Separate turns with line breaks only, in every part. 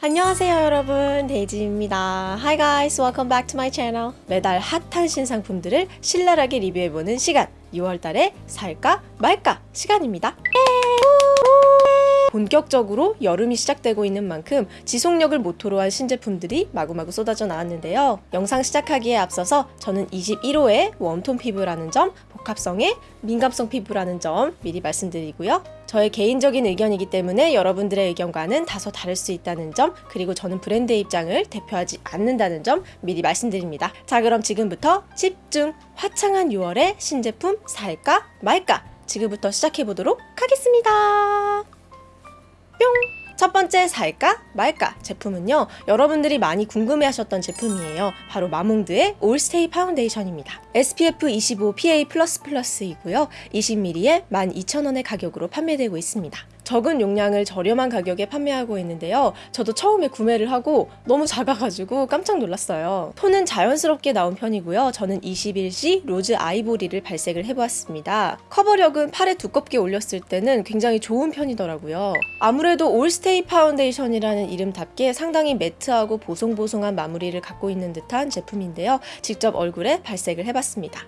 안녕하세요 여러분. 데이지입니다. Hi guys welcome back to my channel. 매달 핫한 신상품들을 신랄하게 리뷰해보는 시간. 6월달에 살까 말까 시간입니다 본격적으로 여름이 시작되고 있는 만큼 지속력을 모토로 한 신제품들이 마구마구 쏟아져 나왔는데요. 영상 시작하기에 앞서서 저는 21호의 warm tone 피부라는 점, 복합성의 민감성 피부라는 점 미리 말씀드리고요. 저의 개인적인 의견이기 때문에 여러분들의 의견과는 다소 다를 수 있다는 점, 그리고 저는 브랜드의 입장을 대표하지 않는다는 점 미리 말씀드립니다. 자, 그럼 지금부터 집중! 화창한 6월의 신제품 살까 말까? 지금부터 시작해보도록 하겠습니다. 뿅! 첫 번째 살까 말까 제품은요 여러분들이 많이 궁금해하셨던 제품이에요. 바로 마몽드의 All Stay 파운데이션입니다 SPF 25 PA++이고요. 20ml에 12,000원의 가격으로 판매되고 있습니다 적은 용량을 저렴한 가격에 판매하고 있는데요. 저도 처음에 구매를 하고 너무 작아가지고 깜짝 놀랐어요. 톤은 자연스럽게 나온 편이고요. 저는 21C Rose Ivory를 발색을 해보았습니다. 커버력은 팔에 두껍게 올렸을 때는 굉장히 좋은 편이더라고요. 아무래도 All Stay 파운데이션이라는 이름답게 상당히 matte하고 보송보송한 마무리를 갖고 있는 듯한 제품인데요. 직접 얼굴에 발색을 해봤습니다.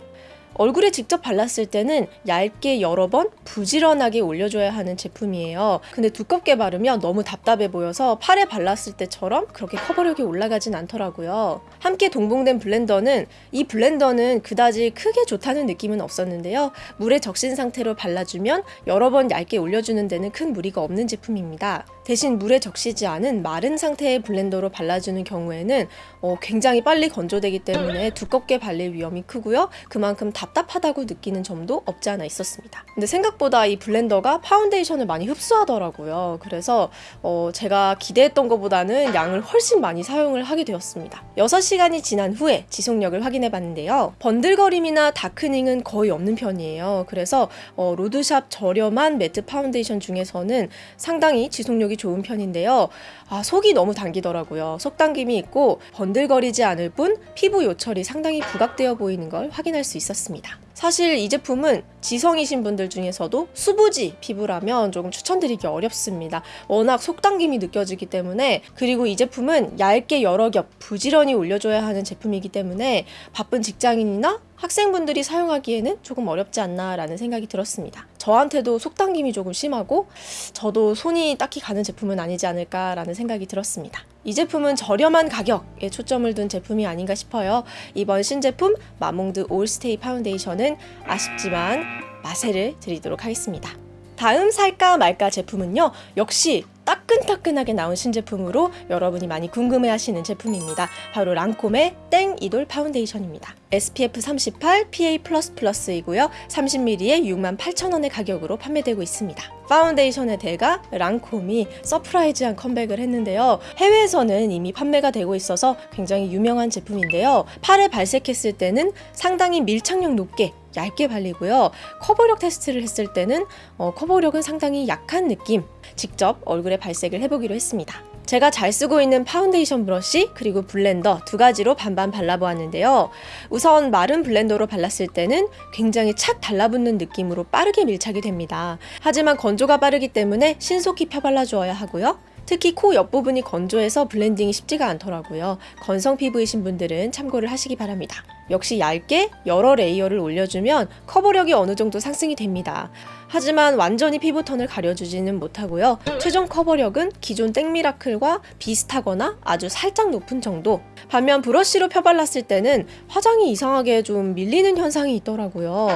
얼굴에 직접 발랐을 때는 얇게 여러 번 부지런하게 올려줘야 하는 제품이에요. 근데 두껍게 바르면 너무 답답해 보여서 팔에 발랐을 때처럼 그렇게 커버력이 올라가진 않더라고요. 함께 동봉된 blender는 이 blender는 그다지 크게 좋다는 느낌은 없었는데요. 물에 적신 상태로 발라주면 여러 번 얇게 올려주는 데는 큰 무리가 없는 제품입니다. 대신 물에 적시지 않은 마른 상태의 blender로 발라주는 경우에는 어, 굉장히 빨리 건조되기 때문에 두껍게 발릴 위험이 크고요. 그만큼 답답하다고 느끼는 점도 없지 않아 있었습니다. 근데 생각보다 이 blender가 파운데이션을 많이 흡수하더라고요. 그래서 어, 제가 기대했던 것보다는 양을 훨씬 많이 사용을 하게 되었습니다. 6시간이 지난 후에 지속력을 확인해 봤는데요. 번들거림이나 darkening은 거의 없는 편이에요. 그래서 어, road shop 저렴한 matte 파운데이션 중에서는 상당히 지속력이 좋은 편인데요. 아, 속이 너무 당기더라고요. 속당김이 있고 번들거리지 않을 뿐 피부 요철이 상당히 부각되어 보이는 걸 확인할 수 있었습니다. 사실 이 제품은 지성이신 분들 중에서도 수부지 피부라면 조금 추천드리기 어렵습니다. 워낙 속당김이 느껴지기 때문에 그리고 이 제품은 얇게 여러 겹 부지런히 올려줘야 하는 제품이기 때문에 바쁜 직장인이나 학생분들이 사용하기에는 조금 어렵지 않나 라는 생각이 들었습니다. 저한테도 속당김이 조금 심하고 저도 손이 딱히 가는 제품은 아니지 않을까라는 생각이 들었습니다. 이 제품은 저렴한 가격에 초점을 둔 제품이 아닌가 싶어요. 이번 신제품 마몽드 All Stay 파운데이션은 아쉽지만 마세를 드리도록 하겠습니다. 다음 살까 말까 제품은요. 역시 따끈따끈하게 나온 신제품으로 여러분이 많이 궁금해하시는 제품입니다. 바로 랑콤의 Teint Idole 파운데이션입니다. SPF 38 PA++이고요. 30ml에 68,000원의 가격으로 판매되고 있습니다. 파운데이션의 대가 랑콤이 surprise한 컴백을 했는데요. 해외에서는 이미 판매가 되고 있어서 굉장히 유명한 제품인데요. 팔에 발색했을 때는 상당히 밀착력 높게 얇게 발리고요. 커버력 테스트를 했을 때는 어, 커버력은 상당히 약한 느낌 직접 얼굴에 발색을 해보기로 했습니다. 제가 잘 쓰고 있는 파운데이션 브러쉬 그리고 blender 두 가지로 반반 발라보았는데요. 우선 마른 blender로 발랐을 때는 굉장히 착 달라붙는 느낌으로 빠르게 밀착이 됩니다. 하지만 건조가 빠르기 때문에 신속히 펴발라주어야 하고요. 특히 코 옆부분이 건조해서 blending이 쉽지가 않더라고요. 건성 피부이신 분들은 참고를 하시기 바랍니다. 역시 얇게 여러 layer를 올려주면 커버력이 어느 정도 상승이 됩니다. 하지만 완전히 피부톤을 가려주지는 못하고요. 최종 커버력은 기존 Teint Miracle과 비슷하거나 아주 살짝 높은 정도 반면 브러쉬로 펴발랐을 때는 화장이 이상하게 좀 밀리는 현상이 있더라고요.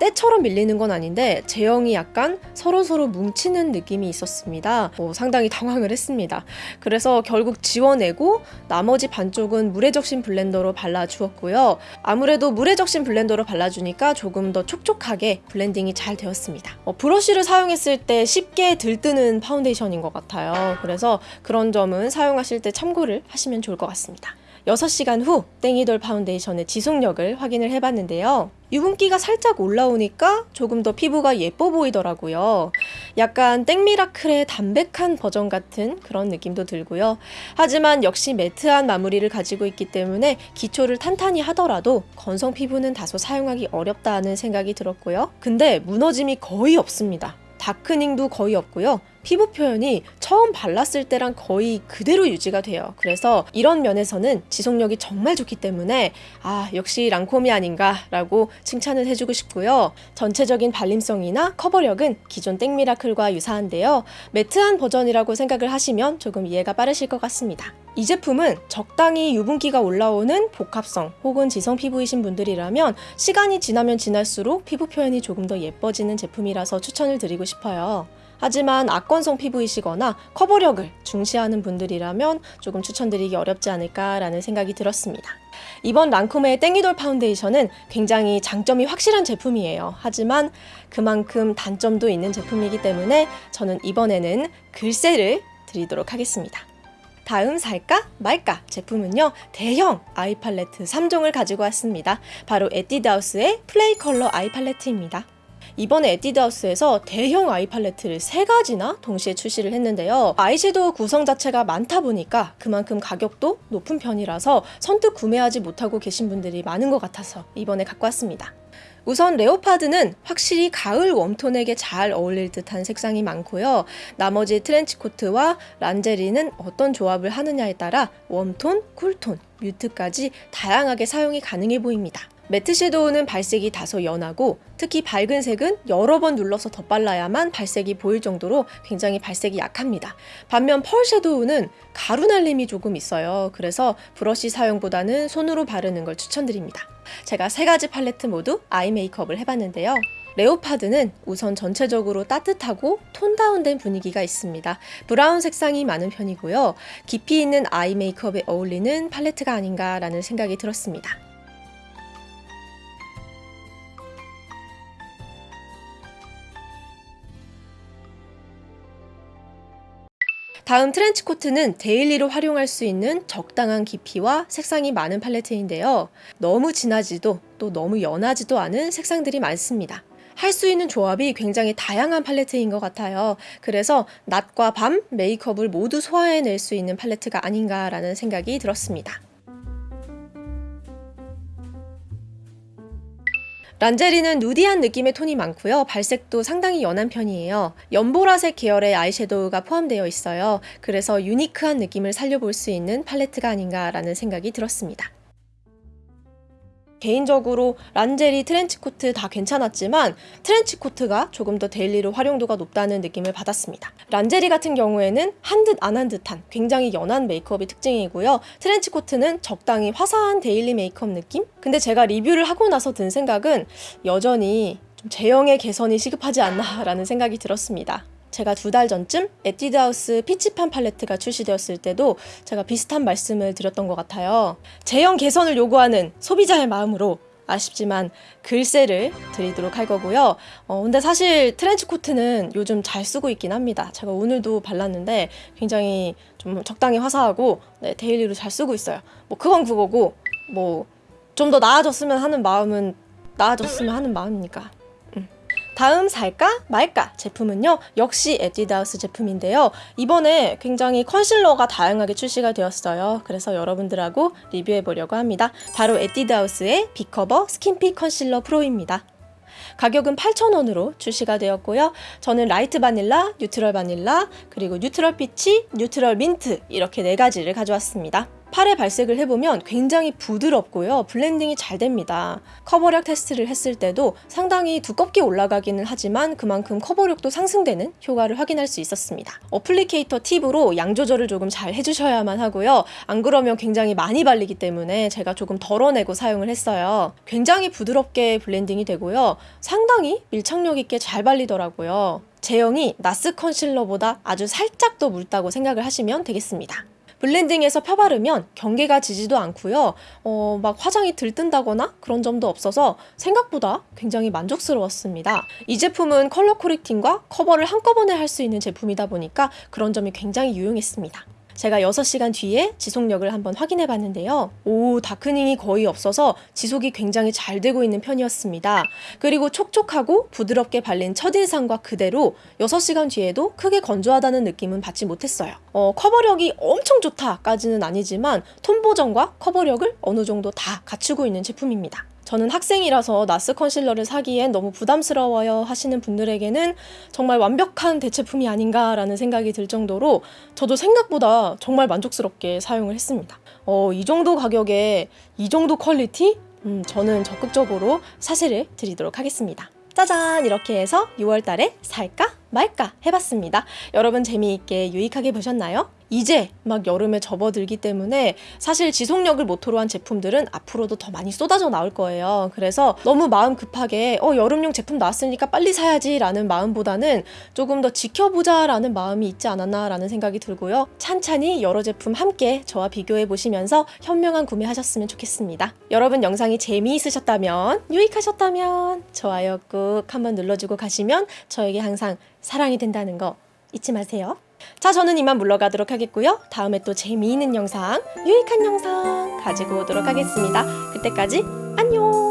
때처럼 밀리는 건 아닌데 제형이 약간 서로서로 뭉치는 느낌이 있었습니다. 어, 상당히 당황을 했습니다. 그래서 결국 지워내고 나머지 반쪽은 물에 적신 블렌더로 발라주었고요. 아무래도 물에 적신 블렌더로 발라주니까 조금 더 촉촉하게 블렌딩이 잘 되었습니다. 어, 브러쉬를 사용했을 때 쉽게 들뜨는 파운데이션인 것 같아요. 그래서 그런 점은 사용하실 때 참고를 하시면 좋을 것 같습니다. 6시간 후 땡이돌 파운데이션의 지속력을 확인을 해봤는데요. 유분기가 살짝 올라오니까 조금 더 피부가 예뻐 보이더라고요. 약간 땡미라클의 담백한 버전 같은 그런 느낌도 들고요. 하지만 역시 matte한 마무리를 가지고 있기 때문에 기초를 탄탄히 하더라도 건성 피부는 다소 사용하기 어렵다는 생각이 들었고요. 근데 무너짐이 거의 없습니다. darkening도 거의 없고요. 피부 표현이 처음 발랐을 때랑 거의 그대로 유지가 돼요. 그래서 이런 면에서는 지속력이 정말 좋기 때문에 아, 역시 랑콤이 아닌가 라고 칭찬을 해주고 싶고요. 전체적인 발림성이나 커버력은 기존 땡미라클과 유사한데요. 매트한 버전이라고 생각을 하시면 조금 이해가 빠르실 것 같습니다. 이 제품은 적당히 유분기가 올라오는 복합성 혹은 지성 피부이신 분들이라면 시간이 지나면 지날수록 피부 표현이 조금 더 예뻐지는 제품이라서 추천을 드리고 싶어요. 하지만 악건성 피부이시거나 커버력을 중시하는 분들이라면 조금 추천드리기 어렵지 않을까라는 생각이 들었습니다. 이번 랑콤의 땡기돌 파운데이션은 굉장히 장점이 확실한 제품이에요. 하지만 그만큼 단점도 있는 제품이기 때문에 저는 이번에는 글쎄를 드리도록 하겠습니다. 다음 살까 말까 제품은요 대형 아이 팔레트 3종을 가지고 왔습니다 바로 에뛰드하우스의 플레이 컬러 아이 팔레트입니다 이번에 에뛰드하우스에서 대형 아이 팔레트를 세 가지나 동시에 출시를 했는데요. 아이섀도우 구성 자체가 많다 보니까 그만큼 가격도 높은 편이라서 선뜻 구매하지 못하고 계신 분들이 많은 것 같아서 이번에 갖고 왔습니다. 우선 leopard는 확실히 가을 warm tone에게 잘 어울릴 듯한 색상이 많고요. 나머지 트렌치코트와 란제리는 어떤 조합을 하느냐에 따라 warm tone, cool tone, mute까지 다양하게 사용이 가능해 보입니다. matte shadow는 발색이 다소 연하고 특히 밝은 색은 여러 번 눌러서 덧발라야만 발색이 보일 정도로 굉장히 발색이 약합니다. 반면 pearl shadow는 가루 날림이 조금 있어요. 그래서 브러쉬 사용보다는 손으로 바르는 걸 추천드립니다. 제가 세 가지 팔레트 모두 아이 메이크업을 해봤는데요. leopard는 우선 전체적으로 따뜻하고 tone down된 분위기가 있습니다. 브라운 색상이 많은 편이고요. 깊이 있는 아이 메이크업에 어울리는 팔레트가 아닌가 라는 생각이 들었습니다. 다음 트렌치 코트는 daily로 활용할 수 있는 적당한 깊이와 색상이 많은 팔레트인데요. 너무 진하지도 또 너무 연하지도 않은 색상들이 많습니다. 할 수 있는 조합이 굉장히 다양한 팔레트인 것 같아요. 그래서 낮과 밤 메이크업을 모두 소화해낼 수 있는 팔레트가 아닌가라는 생각이 들었습니다. 란제리는 누디한 느낌의 톤이 많고요. 발색도 상당히 연한 편이에요. 연보라색 계열의 아이섀도우가 포함되어 있어요. 그래서 유니크한 느낌을 살려볼 수 있는 팔레트가 아닌가라는 생각이 들었습니다. 개인적으로 란제리 트렌치코트 다 괜찮았지만 트렌치코트가 조금 더 daily로 활용도가 높다는 느낌을 받았습니다. 란제리 같은 경우에는 한 듯 안 한 듯한 굉장히 연한 메이크업이 특징이고요. 트렌치코트는 적당히 화사한 daily 메이크업 느낌? 근데 제가 리뷰를 하고 나서 든 생각은 여전히 좀 제형의 개선이 시급하지 않나 라는 생각이 들었습니다. 제가 두 달 전쯤 에뛰드하우스 피치팜 팔레트가 출시되었을 때도 제가 비슷한 말씀을 드렸던 것 같아요. 제형 개선을 요구하는 소비자의 마음으로 아쉽지만 글쎄를 드리도록 할 거고요. 어, 근데 사실 트렌치 코트는 요즘 잘 쓰고 있긴 합니다. 제가 오늘도 발랐는데 굉장히 좀 적당히 화사하고 네, daily로 잘 쓰고 있어요. 뭐 그건 그거고 뭐 좀 더 나아졌으면 하는 마음은 나아졌으면 하는 마음이니까 다음 살까 말까 제품은요 역시 에뛰드하우스 제품인데요 이번에 굉장히 concealer가 다양하게 출시가 되었어요 그래서 여러분들하고 리뷰해 보려고 합니다 바로 에뛰드하우스의 빅커버 스킨핏 컨실러 프로입니다 가격은 8,000원으로 출시가 되었고요. 저는 light vanilla, neutral vanilla, 그리고 neutral peach, neutral mint 이렇게 네 가지를 가져왔습니다. 팔에 발색을 해보면 굉장히 부드럽고요. 블렌딩이 잘 됩니다. 커버력 테스트를 했을 때도 상당히 두껍게 올라가기는 하지만 그만큼 커버력도 상승되는 효과를 확인할 수 있었습니다. applicator tip으로 양 조절을 조금 잘 해주셔야만 하고요. 안 그러면 굉장히 많이 발리기 때문에 제가 조금 덜어내고 사용을 했어요. 굉장히 부드럽게 블렌딩이 되고요. 상당히 밀착력 있게 잘 발리더라고요. 제형이 나스 컨실러보다 아주 살짝 더 묽다고 생각을 하시면 되겠습니다. 블렌딩해서 펴바르면 경계가 지지도 않고요. 어, 막 화장이 들뜬다거나 그런 점도 없어서 생각보다 굉장히 만족스러웠습니다. 이 제품은 컬러 코렉팅과 커버를 한꺼번에 할 수 있는 제품이다 보니까 그런 점이 굉장히 유용했습니다. 제가 6시간 뒤에 지속력을 한번 확인해 봤는데요. 오, 다크닝이 거의 없어서 지속이 굉장히 잘 되고 있는 편이었습니다. 그리고 촉촉하고 부드럽게 발린 첫인상과 그대로 6시간 뒤에도 크게 건조하다는 느낌은 받지 못했어요. 어, 커버력이 엄청 좋다까지는 아니지만 톤 보정과 커버력을 어느 정도 다 갖추고 있는 제품입니다. 저는 학생이라서 나스 컨실러를 사기엔 너무 부담스러워요 하시는 분들에게는 정말 완벽한 대체품이 아닌가라는 생각이 들 정도로 저도 생각보다 정말 만족스럽게 사용을 했습니다. 어, 이 정도 가격에 이 정도 quality? 음, 저는 적극적으로 사실을 드리도록 하겠습니다. 짜잔! 이렇게 해서 6월 달에 살까 말까 해봤습니다. 여러분 재미있게 유익하게 보셨나요? 이제 막 여름에 접어들기 때문에 사실 지속력을 모토로 한 제품들은 앞으로도 더 많이 쏟아져 나올 거예요. 그래서 너무 마음 급하게 어 여름용 제품 나왔으니까 빨리 사야지 라는 마음보다는 조금 더 지켜보자 라는 마음이 있지 않았나 라는 생각이 들고요. 찬찬히 여러 제품 함께 저와 비교해 보시면서 현명한 구매하셨으면 좋겠습니다. 여러분 영상이 재미있으셨다면 유익하셨다면 좋아요 꾹 한번 눌러주고 가시면 저에게 항상 사랑이 된다는 거 잊지 마세요. 자, 저는 이만 물러가도록 하겠고요. 다음에 또 재미있는 영상, 유익한 영상 가지고 오도록 하겠습니다. 그때까지 안녕!